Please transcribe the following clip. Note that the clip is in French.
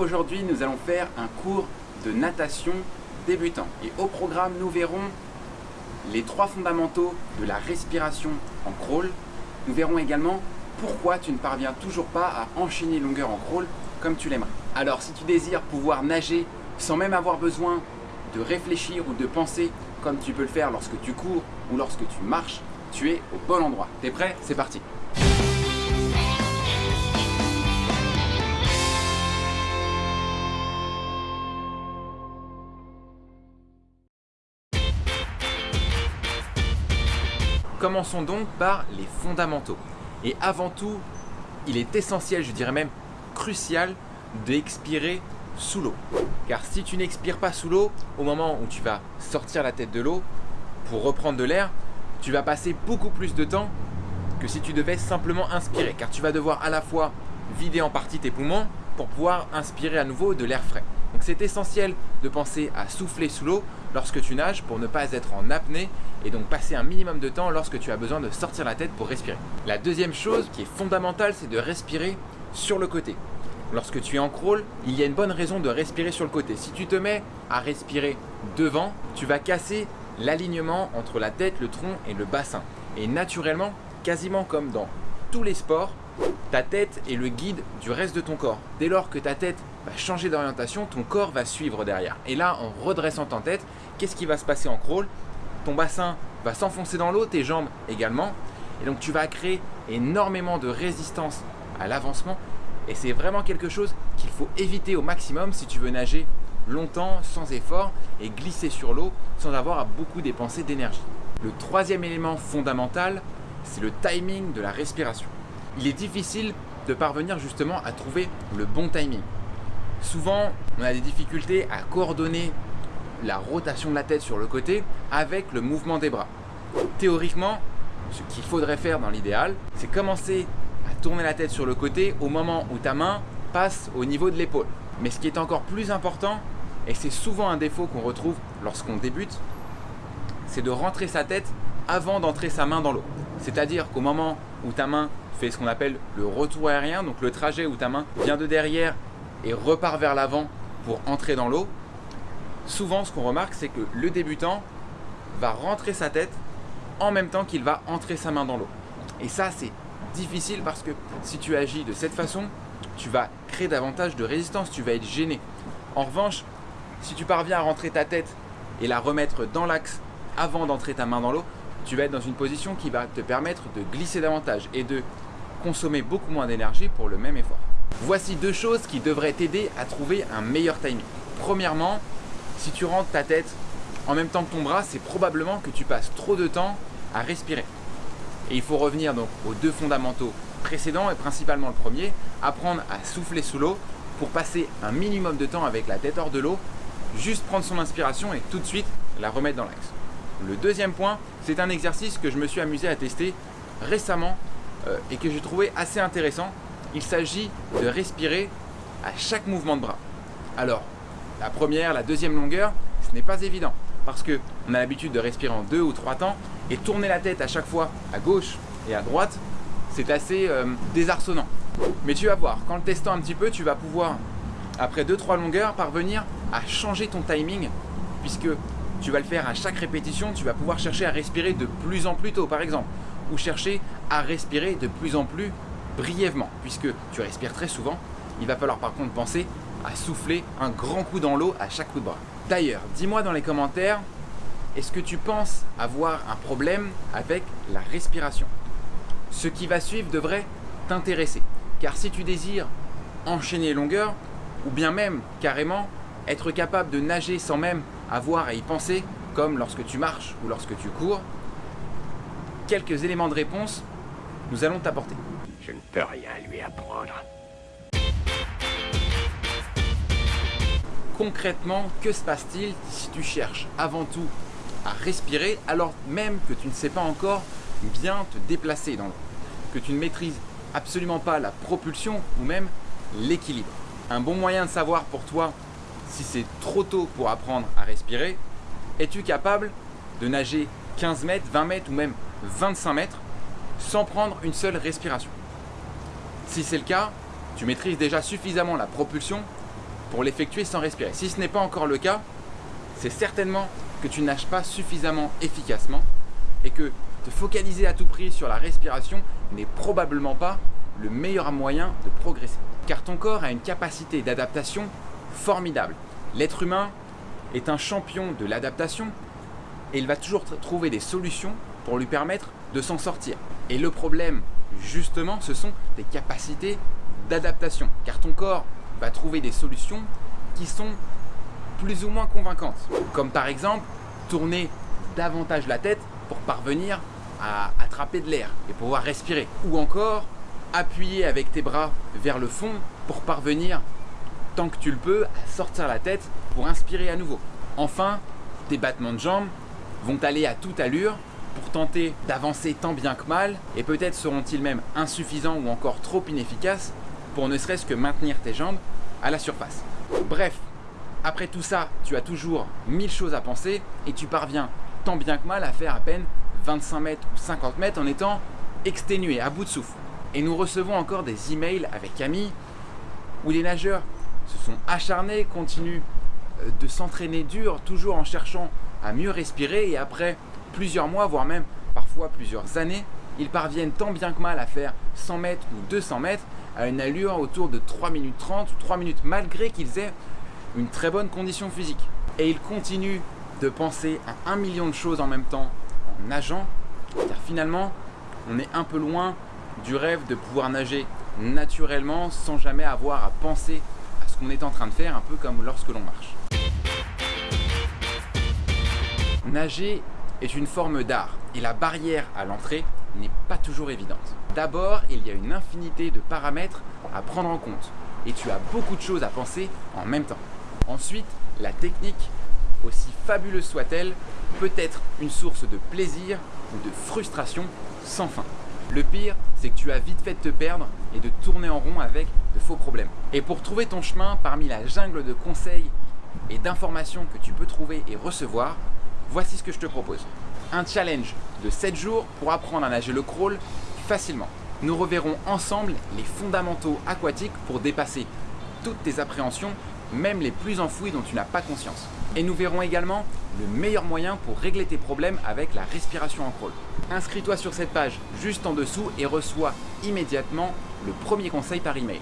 aujourd'hui nous allons faire un cours de natation débutant. Et au programme, nous verrons les trois fondamentaux de la respiration en crawl. Nous verrons également pourquoi tu ne parviens toujours pas à enchaîner longueur en crawl comme tu l'aimerais. Alors si tu désires pouvoir nager sans même avoir besoin de réfléchir ou de penser comme tu peux le faire lorsque tu cours ou lorsque tu marches, tu es au bon endroit. T'es prêt? C'est parti Commençons donc par les fondamentaux. Et avant tout, il est essentiel, je dirais même crucial, d'expirer sous l'eau. Car si tu n'expires pas sous l'eau, au moment où tu vas sortir la tête de l'eau pour reprendre de l'air, tu vas passer beaucoup plus de temps que si tu devais simplement inspirer. Car tu vas devoir à la fois vider en partie tes poumons pour pouvoir inspirer à nouveau de l'air frais. Donc c'est essentiel de penser à souffler sous l'eau lorsque tu nages pour ne pas être en apnée et donc passer un minimum de temps lorsque tu as besoin de sortir la tête pour respirer. La deuxième chose qui est fondamentale, c'est de respirer sur le côté. Lorsque tu es en crawl, il y a une bonne raison de respirer sur le côté. Si tu te mets à respirer devant, tu vas casser l'alignement entre la tête, le tronc et le bassin. Et naturellement, quasiment comme dans tous les sports, ta tête est le guide du reste de ton corps. Dès lors que ta tête va changer d'orientation, ton corps va suivre derrière. Et là, en redressant ta tête, qu'est-ce qui va se passer en crawl? Ton bassin va s'enfoncer dans l'eau, tes jambes également. Et donc tu vas créer énormément de résistance à l'avancement. Et c'est vraiment quelque chose qu'il faut éviter au maximum si tu veux nager longtemps, sans effort et glisser sur l'eau sans avoir à beaucoup dépenser d'énergie. Le troisième élément fondamental, c'est le timing de la respiration. Il est difficile de parvenir justement à trouver le bon timing. Souvent, on a des difficultés à coordonner la rotation de la tête sur le côté avec le mouvement des bras. Théoriquement, ce qu'il faudrait faire dans l'idéal, c'est commencer à tourner la tête sur le côté au moment où ta main passe au niveau de l'épaule. Mais ce qui est encore plus important, et c'est souvent un défaut qu'on retrouve lorsqu'on débute, c'est de rentrer sa tête avant d'entrer sa main dans l'eau. C'est-à-dire qu'au moment où ta main ce qu'on appelle le retour aérien, donc le trajet où ta main vient de derrière et repart vers l'avant pour entrer dans l'eau, souvent ce qu'on remarque c'est que le débutant va rentrer sa tête en même temps qu'il va entrer sa main dans l'eau. Et ça c'est difficile parce que si tu agis de cette façon, tu vas créer davantage de résistance, tu vas être gêné. En revanche, si tu parviens à rentrer ta tête et la remettre dans l'axe avant d'entrer ta main dans l'eau, tu vas être dans une position qui va te permettre de glisser davantage et de consommer beaucoup moins d'énergie pour le même effort. Voici deux choses qui devraient t'aider à trouver un meilleur timing. Premièrement, si tu rentres ta tête en même temps que ton bras, c'est probablement que tu passes trop de temps à respirer. Et il faut revenir donc aux deux fondamentaux précédents et principalement le premier, apprendre à souffler sous l'eau pour passer un minimum de temps avec la tête hors de l'eau, juste prendre son inspiration et tout de suite la remettre dans l'axe. Le deuxième point, c'est un exercice que je me suis amusé à tester récemment euh, et que j'ai trouvé assez intéressant. Il s'agit de respirer à chaque mouvement de bras. Alors, la première, la deuxième longueur, ce n'est pas évident parce qu'on a l'habitude de respirer en deux ou trois temps et tourner la tête à chaque fois à gauche et à droite, c'est assez euh, désarçonnant. Mais tu vas voir, qu'en le testant un petit peu, tu vas pouvoir, après 2-3 longueurs, parvenir à changer ton timing puisque tu vas le faire à chaque répétition, tu vas pouvoir chercher à respirer de plus en plus tôt par exemple, ou chercher à respirer de plus en plus brièvement, puisque tu respires très souvent, il va falloir par contre penser à souffler un grand coup dans l'eau à chaque coup de bras. D'ailleurs, dis-moi dans les commentaires, est-ce que tu penses avoir un problème avec la respiration? Ce qui va suivre devrait t'intéresser, car si tu désires enchaîner longueur, ou bien même carrément être capable de nager sans même avoir à y penser, comme lorsque tu marches ou lorsque tu cours, quelques éléments de réponse nous allons t'apporter. Je ne peux rien lui apprendre. Concrètement, que se passe-t-il si tu cherches avant tout à respirer alors même que tu ne sais pas encore bien te déplacer dans l'eau, que tu ne maîtrises absolument pas la propulsion ou même l'équilibre? Un bon moyen de savoir pour toi si c'est trop tôt pour apprendre à respirer, es-tu capable de nager 15 mètres, 20 mètres ou même 25 mètres sans prendre une seule respiration? Si c'est le cas, tu maîtrises déjà suffisamment la propulsion pour l'effectuer sans respirer. Si ce n'est pas encore le cas, c'est certainement que tu nages pas suffisamment efficacement et que te focaliser à tout prix sur la respiration n'est probablement pas le meilleur moyen de progresser. Car ton corps a une capacité d'adaptation formidable. L'être humain est un champion de l'adaptation et il va toujours trouver des solutions pour lui permettre de s'en sortir. Et le problème, justement, ce sont tes capacités d'adaptation. Car ton corps va trouver des solutions qui sont plus ou moins convaincantes. Comme par exemple, tourner davantage la tête pour parvenir à attraper de l'air et pouvoir respirer. Ou encore, appuyer avec tes bras vers le fond pour parvenir, tant que tu le peux, à sortir la tête pour inspirer à nouveau. Enfin, tes battements de jambes vont aller à toute allure pour tenter d'avancer tant bien que mal et peut-être seront-ils même insuffisants ou encore trop inefficaces pour ne serait-ce que maintenir tes jambes à la surface. Bref, après tout ça, tu as toujours mille choses à penser et tu parviens tant bien que mal à faire à peine 25 mètres ou 50 mètres en étant exténué, à bout de souffle. Et nous recevons encore des emails avec Camille où les nageurs se sont acharnés, continuent euh, de s'entraîner dur, toujours en cherchant à mieux respirer et après plusieurs mois, voire même parfois plusieurs années, ils parviennent tant bien que mal à faire 100 mètres ou 200 mètres à une allure autour de 3 minutes 30 ou 3 minutes malgré qu'ils aient une très bonne condition physique. Et ils continuent de penser à un million de choses en même temps en nageant, car finalement, on est un peu loin du rêve de pouvoir nager naturellement sans jamais avoir à penser qu'on est en train de faire, un peu comme lorsque l'on marche. Nager est une forme d'art et la barrière à l'entrée n'est pas toujours évidente. D'abord, il y a une infinité de paramètres à prendre en compte et tu as beaucoup de choses à penser en même temps. Ensuite, la technique, aussi fabuleuse soit-elle, peut être une source de plaisir ou de frustration sans fin. Le pire, c'est que tu as vite fait de te perdre et de tourner en rond avec de faux problèmes. Et pour trouver ton chemin parmi la jungle de conseils et d'informations que tu peux trouver et recevoir, voici ce que je te propose. Un challenge de 7 jours pour apprendre à nager le crawl facilement. Nous reverrons ensemble les fondamentaux aquatiques pour dépasser toutes tes appréhensions, même les plus enfouies dont tu n'as pas conscience. Et nous verrons également le meilleur moyen pour régler tes problèmes avec la respiration en crawl. Inscris-toi sur cette page juste en dessous et reçois immédiatement le premier conseil par email.